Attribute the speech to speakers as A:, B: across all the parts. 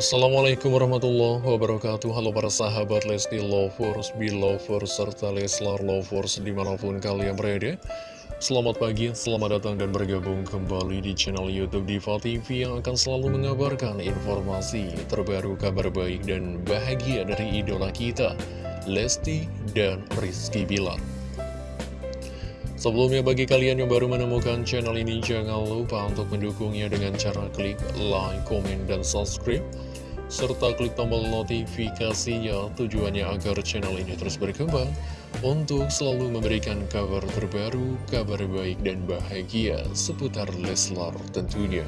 A: Assalamualaikum warahmatullahi wabarakatuh. Halo para sahabat Lesti Lovers, Belovers, serta Leslar Lovers di mana pun kalian berada. Selamat pagi, selamat datang dan bergabung kembali di channel Youtube Diva TV Yang akan selalu mengabarkan informasi terbaru, kabar baik dan bahagia dari idola kita Lesti dan Rizky Bilar. Sebelumnya bagi kalian yang baru menemukan channel ini jangan lupa untuk mendukungnya dengan cara klik like, komen, dan subscribe serta klik tombol notifikasinya tujuannya agar channel ini terus berkembang untuk selalu memberikan kabar terbaru, kabar baik dan bahagia seputar Leslar tentunya.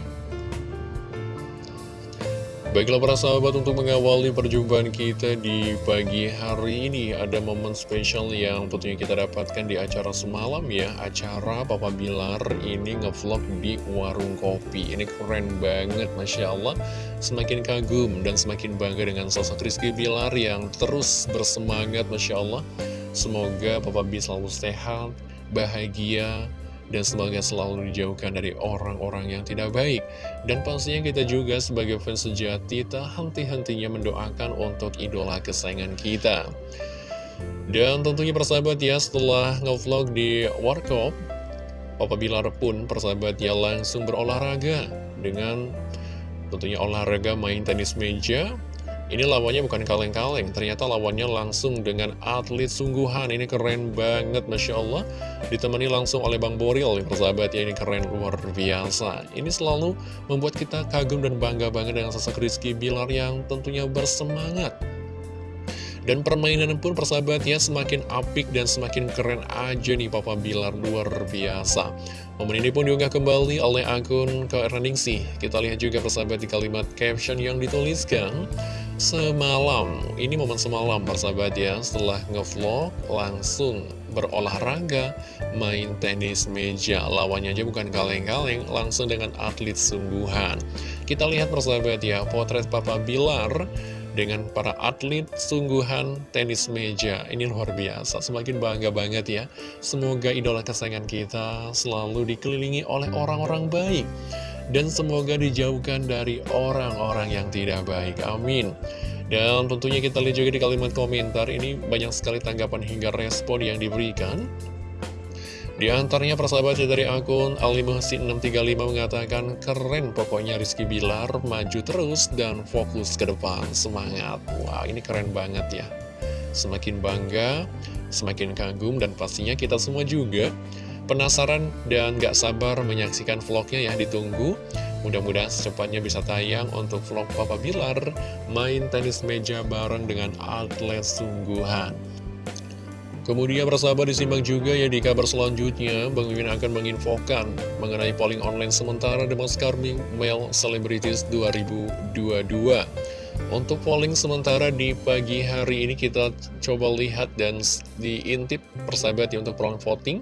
A: Baiklah para sahabat untuk mengawali perjumpaan kita di pagi hari ini Ada momen spesial yang tentunya kita dapatkan di acara semalam ya. Acara Papa Bilar ini ngevlog di warung kopi. Ini keren banget Masya Allah. Semakin kagum dan semakin bangga dengan sosok Rizky Bilar yang terus bersemangat Masya Allah. Semoga Papa B selalu sehat, bahagia, dan semoga selalu dijauhkan dari orang-orang yang tidak baik. Dan pastinya kita juga sebagai fans sejati tak henti-hentinya mendoakan untuk idola kesayangan kita. Dan tentunya persahabat ya setelah ngevlog di Warkop, Papa Bilar pun persahabat ya langsung berolahraga dengan tentunya olahraga main tenis meja ini lawannya bukan kaleng-kaleng, ternyata lawannya langsung dengan atlet sungguhan. Ini keren banget, Masya Allah. Ditemani langsung oleh Bang Boril, persahabat ya, ini keren luar biasa. Ini selalu membuat kita kagum dan bangga banget dengan sosok Rizky Bilar yang tentunya bersemangat. Dan permainan pun persahabatnya semakin apik dan semakin keren aja nih Papa Bilar luar biasa. Momen ini pun diunggah kembali oleh akun sih. Kita lihat juga persahabat di kalimat caption yang dituliskan semalam Ini momen semalam persahabat ya. Setelah ngevlog langsung berolahraga Main tenis meja. Lawannya aja bukan kaleng-kaleng Langsung dengan atlet sungguhan. Kita lihat persahabat ya Potret Papa Bilar dengan para atlet sungguhan tenis meja. Ini luar biasa, semakin bangga banget ya. Semoga idola kesayangan kita selalu dikelilingi oleh orang-orang baik dan semoga dijauhkan dari orang-orang yang tidak baik. Amin. Dan tentunya kita lihat juga di kalimat komentar ini banyak sekali tanggapan hingga respon yang diberikan. Di antaranya persahabatnya dari akun Alimuhsin635 mengatakan keren pokoknya Rizky Bilar maju terus dan fokus ke depan semangat. Wah ini keren banget ya. Semakin bangga, semakin kagum dan pastinya kita semua juga Penasaran dan gak sabar menyaksikan vlognya ya ditunggu. Mudah-mudahan secepatnya bisa tayang untuk vlog Papa Bilar Main tenis meja bareng dengan atlet sungguhan. Kemudian persahabat disimak juga ya di kabar selanjutnya. Bang Mimin akan menginfokan mengenai polling online sementara The Most Charming Male Celebrities 2022 Untuk polling sementara di pagi hari ini kita coba lihat dan diintip persahabat ya untuk polling voting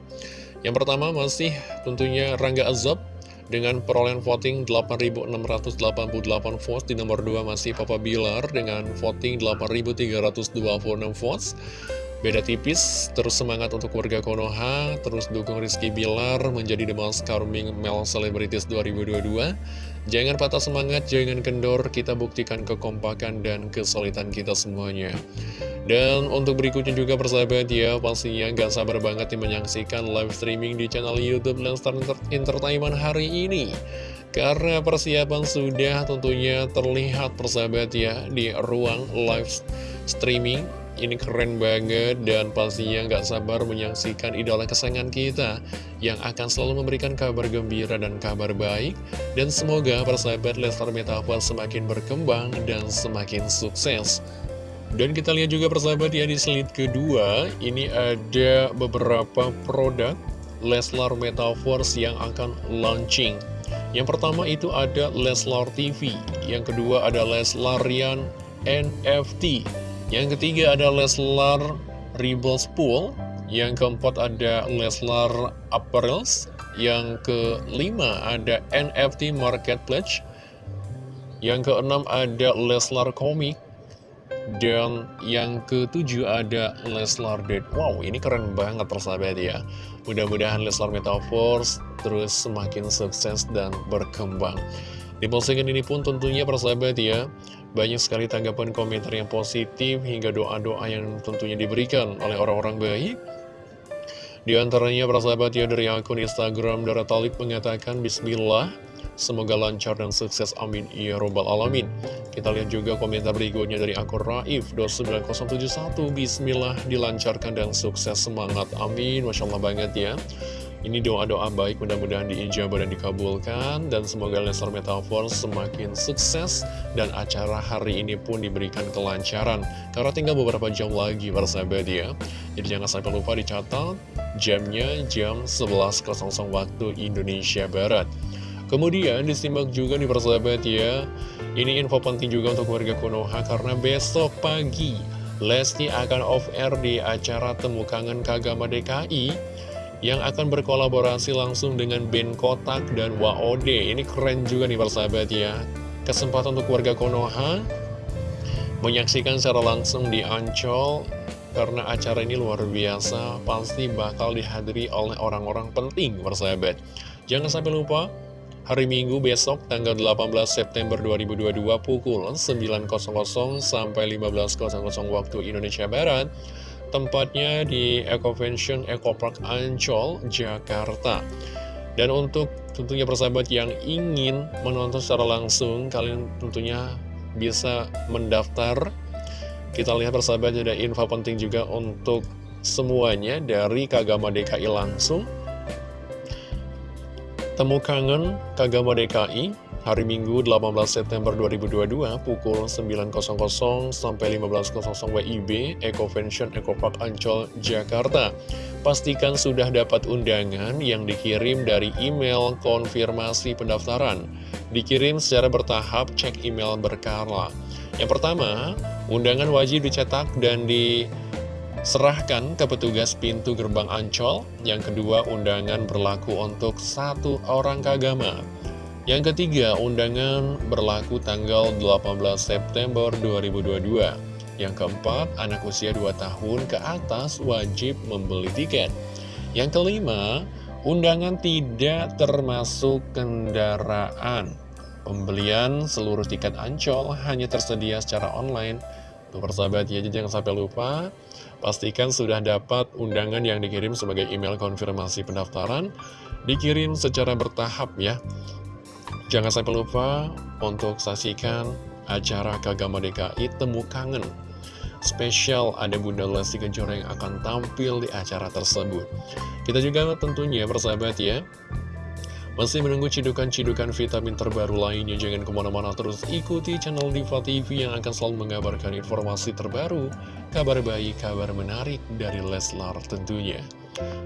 A: yang pertama masih tentunya Rangga Azab dengan perolehan voting 8.688 votes. Di nomor 2 masih Papa Bilar dengan voting 8.326 votes. Beda tipis, terus semangat untuk warga Konoha, terus dukung Rizky Bilar menjadi The Most Charming Male Celebrities 2022. Jangan patah semangat, jangan kendor, kita buktikan kekompakan dan kesulitan kita semuanya. Dan untuk berikutnya juga persahabat ya, pastinya gak sabar banget nih menyaksikan live streaming di channel Youtube Landstar Entertainment hari ini. Karena persiapan sudah tentunya terlihat persahabat ya di ruang live streaming ini keren banget dan pastinya nggak sabar menyaksikan idola kesayangan kita yang akan selalu memberikan kabar gembira dan kabar baik. Dan semoga persahabat Lestar Metaphor semakin berkembang dan semakin sukses. Dan kita lihat juga persahabat ya di slide kedua, ini ada beberapa produk Leslar Metaverse yang akan launching. Yang pertama itu ada Leslar TV, yang kedua ada Leslarian NFT, yang ketiga ada Leslar Rebels Pool. Yang keempat ada Leslar Apparels. Yang kelima ada NFT Marketplace. Yang keenam ada Leslar Comic. Dan yang ketujuh ada Leslar Dead. Wow, ini keren banget persahabat ya. Mudah-mudahan Leslar Metaverse terus semakin sukses dan berkembang. Di postingan ini pun tentunya persahabat ya, banyak sekali tanggapan komentar yang positif hingga doa-doa yang tentunya diberikan oleh orang-orang baik. Di antaranya persahabat ya dari akun Instagram Dara Talib mengatakan Bismillah, semoga lancar dan sukses amin ya robbal alamin. Kita lihat juga komentar berikutnya dari akun Raif 29071 Bismillah dilancarkan dan sukses semangat amin Masya Allah banget ya ini doa-doa baik mudah-mudahan diijabah dan dikabulkan dan semoga Leslar Metaphor semakin sukses dan acara hari ini pun diberikan kelancaran karena tinggal beberapa jam lagi para sahabat ya. Jadi jangan sampai lupa dicatat jamnya jam 11.00 waktu Indonesia Barat. Kemudian disimak juga nih persahabat ya Ini info penting juga untuk warga Konoha Karena besok pagi Lesti akan off air di acara Temu Kangen Kagama DKI yang akan berkolaborasi langsung dengan band Kotak dan WOD. Ini keren juga nih persahabat ya. Kesempatan untuk warga Konoha menyaksikan secara langsung di Ancol karena acara ini luar biasa, pasti bakal dihadiri oleh orang-orang penting persahabat. Jangan sampai lupa, hari Minggu besok tanggal 18 September 2022 pukul 9.00 sampai 15.00 waktu Indonesia Barat Tempatnya di Eco Convention Eco Park Ancol, Jakarta. Dan untuk tentunya persahabat yang ingin menonton secara langsung, kalian tentunya bisa mendaftar. Kita lihat persahabat ada info penting juga untuk semuanya dari Kagama DKI langsung. Temu kangen Kagama DKI hari Minggu 18 September 2022 pukul 9.00 sampai 15.00 WIB Eco Convention Eco Park Ancol, Jakarta. Pastikan sudah dapat undangan yang dikirim dari email konfirmasi pendaftaran. Dikirim secara bertahap, cek email berkala. Yang pertama, undangan wajib dicetak dan diserahkan ke petugas pintu gerbang Ancol. Yang kedua, undangan berlaku untuk satu orang kagama. Yang ketiga, undangan berlaku tanggal 18 September 2022. Yang keempat, anak usia 2 tahun ke atas wajib membeli tiket. Yang kelima, undangan tidak termasuk kendaraan. Pembelian seluruh tiket ancol hanya tersedia secara online. Tuh persahabat ya, jangan sampai lupa. Pastikan sudah dapat undangan yang dikirim sebagai email konfirmasi pendaftaran. Dikirim secara bertahap ya. Jangan sampai lupa untuk saksikan acara Kagama DKI Temu Kangen. Spesial ada Bunda Lesti Kejora yang akan tampil di acara tersebut. Kita juga tentunya bersahabat ya. Masih menunggu cidukan-cidukan vitamin terbaru lainnya, jangan ke mana-mana terus ikuti channel Diva TV yang akan selalu mengabarkan informasi terbaru, kabar baik, kabar menarik dari Leslar tentunya.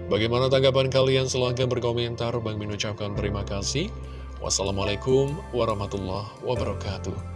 A: Bagaimana tanggapan kalian? Silahkan berkomentar. Bang mengucapkan terima kasih. Wassalamualaikum warahmatullahi wabarakatuh.